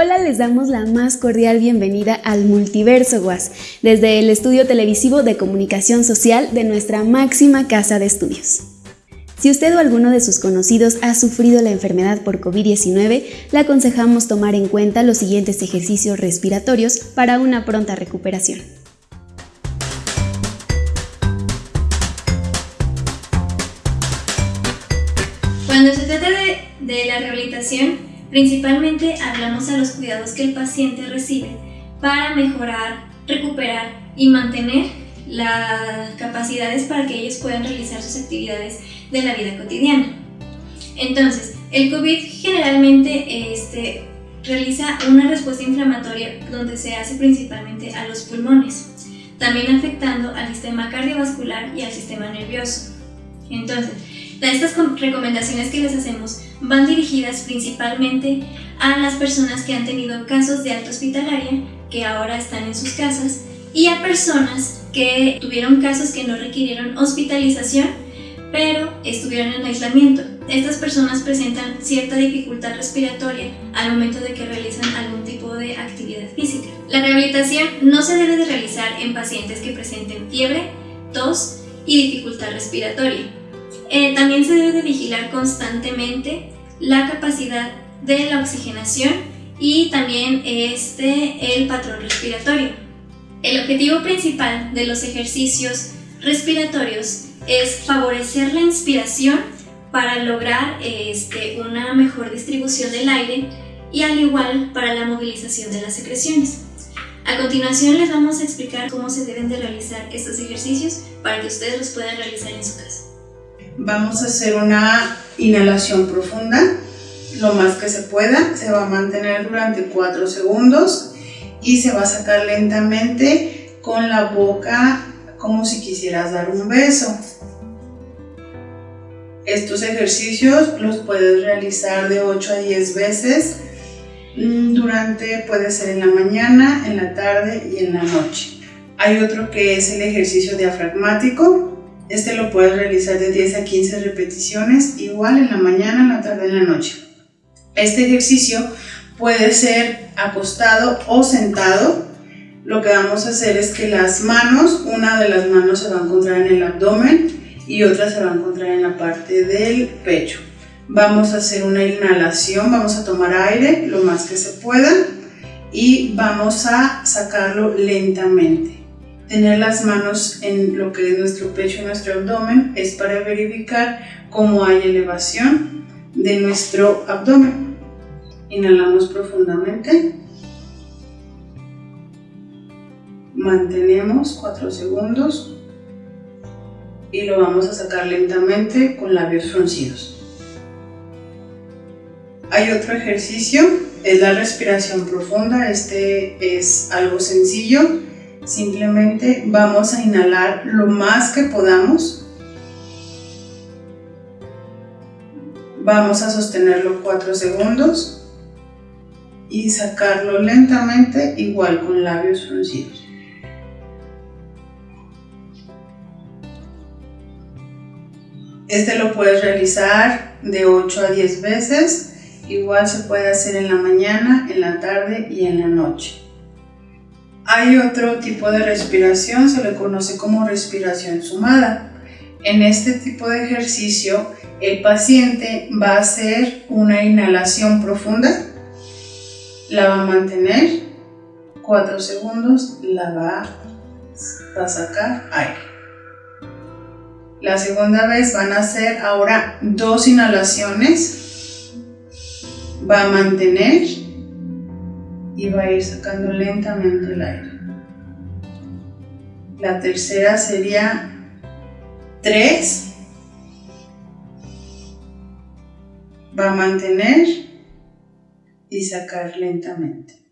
Hola, les damos la más cordial bienvenida al Multiverso Guas, desde el estudio televisivo de comunicación social de nuestra máxima casa de estudios. Si usted o alguno de sus conocidos ha sufrido la enfermedad por COVID-19, le aconsejamos tomar en cuenta los siguientes ejercicios respiratorios para una pronta recuperación. Cuando se trata de, de la rehabilitación, Principalmente hablamos a los cuidados que el paciente recibe para mejorar, recuperar y mantener las capacidades para que ellos puedan realizar sus actividades de la vida cotidiana. Entonces, el COVID generalmente este, realiza una respuesta inflamatoria donde se hace principalmente a los pulmones, también afectando al sistema cardiovascular y al sistema nervioso. Entonces, estas recomendaciones que les hacemos van dirigidas principalmente a las personas que han tenido casos de alta hospitalaria, que ahora están en sus casas, y a personas que tuvieron casos que no requirieron hospitalización, pero estuvieron en aislamiento. Estas personas presentan cierta dificultad respiratoria al momento de que realizan algún tipo de actividad física. La rehabilitación no se debe de realizar en pacientes que presenten fiebre, tos y dificultad respiratoria eh, también se debe de vigilar constantemente la capacidad de la oxigenación y también este, el patrón respiratorio. El objetivo principal de los ejercicios respiratorios es favorecer la inspiración para lograr este, una mejor distribución del aire y al igual para la movilización de las secreciones. A continuación les vamos a explicar cómo se deben de realizar estos ejercicios para que ustedes los puedan realizar en su casa. Vamos a hacer una inhalación profunda, lo más que se pueda. Se va a mantener durante 4 segundos y se va a sacar lentamente con la boca como si quisieras dar un beso. Estos ejercicios los puedes realizar de 8 a 10 veces mm, durante, puede ser en la mañana, en la tarde y en la noche. Hay otro que es el ejercicio diafragmático, este lo puedes realizar de 10 a 15 repeticiones, igual en la mañana, en la tarde, en la noche. Este ejercicio puede ser acostado o sentado. Lo que vamos a hacer es que las manos, una de las manos se va a encontrar en el abdomen y otra se va a encontrar en la parte del pecho. Vamos a hacer una inhalación, vamos a tomar aire lo más que se pueda y vamos a sacarlo lentamente. Tener las manos en lo que es nuestro pecho y nuestro abdomen es para verificar cómo hay elevación de nuestro abdomen. Inhalamos profundamente. Mantenemos 4 segundos y lo vamos a sacar lentamente con labios fruncidos. Hay otro ejercicio, es la respiración profunda. Este es algo sencillo Simplemente vamos a inhalar lo más que podamos. Vamos a sostenerlo 4 segundos y sacarlo lentamente igual con labios fruncidos. Este lo puedes realizar de 8 a 10 veces, igual se puede hacer en la mañana, en la tarde y en la noche. Hay otro tipo de respiración, se le conoce como respiración sumada. En este tipo de ejercicio, el paciente va a hacer una inhalación profunda, la va a mantener 4 segundos, la va a sacar aire. La segunda vez van a hacer ahora dos inhalaciones, va a mantener y va a ir sacando lentamente el aire. La tercera sería 3. Va a mantener y sacar lentamente.